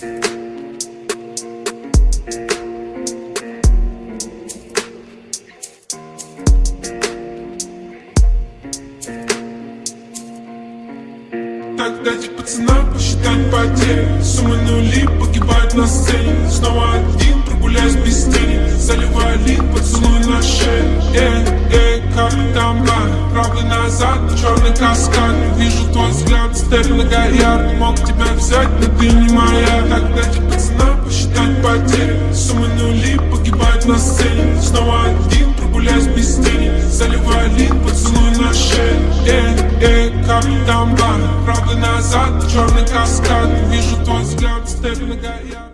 Так дайте пацанам посчитать потери. Суммы нули погибают на сцене. Снова один прогуляюсь без тени. Заливаю лик поцелуй на шею э назад, черный каскад. Вижу твой взгляд, стерлинга горят Мог тебя взять, но ты не моя. Так дайте пацанам посчитать потери. Суммы нули погибают на сцене. Снова один прогуляюсь без тени. Заливаю лик, поцелуй на шею Эй, эй, как там бар? Правый назад, черный каскад. Вижу твой взгляд, стерлинга горят